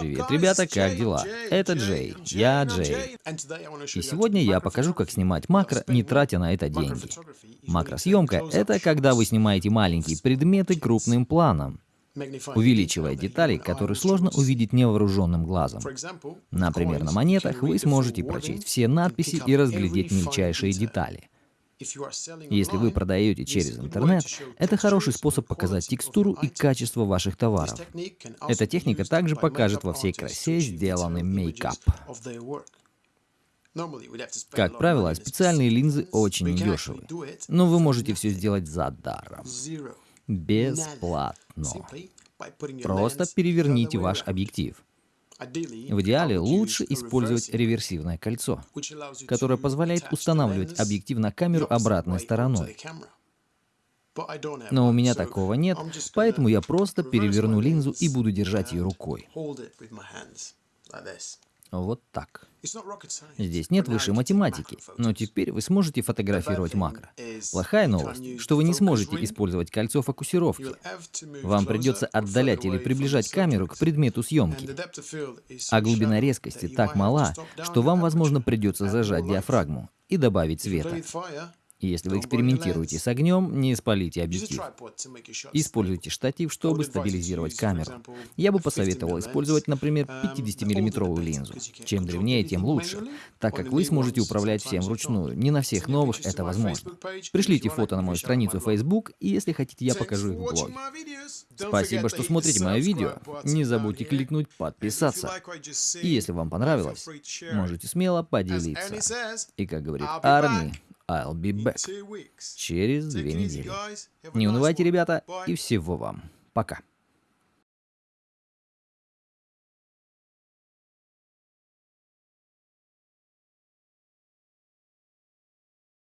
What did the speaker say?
Привет, ребята, как дела? Это Джей, я Джей. И сегодня я покажу, как снимать макро, не тратя на это деньги. Макросъемка — это когда вы снимаете маленькие предметы крупным планом, увеличивая детали, которые сложно увидеть невооруженным глазом. Например, на монетах вы сможете прочесть все надписи и разглядеть мельчайшие детали. Если вы продаете через интернет, это хороший способ показать текстуру и качество ваших товаров. Эта техника также покажет во всей красе сделанный мейкап. Как правило, специальные линзы очень недешевы, но вы можете все сделать за даром. Бесплатно. Просто переверните ваш объектив. В идеале лучше использовать реверсивное кольцо, которое позволяет устанавливать объектив на камеру обратной стороной. Но у меня такого нет, поэтому я просто переверну линзу и буду держать ее рукой. Вот так. Здесь нет высшей математики, но теперь вы сможете фотографировать макро. Плохая новость, что вы не сможете использовать кольцо фокусировки. Вам придется отдалять или приближать камеру к предмету съемки. А глубина резкости так мала, что вам, возможно, придется зажать диафрагму и добавить света. Если вы экспериментируете с огнем, не спалите объектив. Используйте штатив, чтобы стабилизировать камеру. Я бы посоветовал использовать, например, 50-миллиметровую линзу. Чем древнее, тем лучше, так как вы сможете управлять всем вручную. Не на всех новых это возможно. Пришлите фото на мою страницу в Facebook, и если хотите, я покажу их в блоге. Спасибо, что смотрите мое видео. Не забудьте кликнуть подписаться. И если вам понравилось, можете смело поделиться. И как говорит Арни, I'll be back. Через две недели. Не унывайте, ребята, и всего вам. Пока.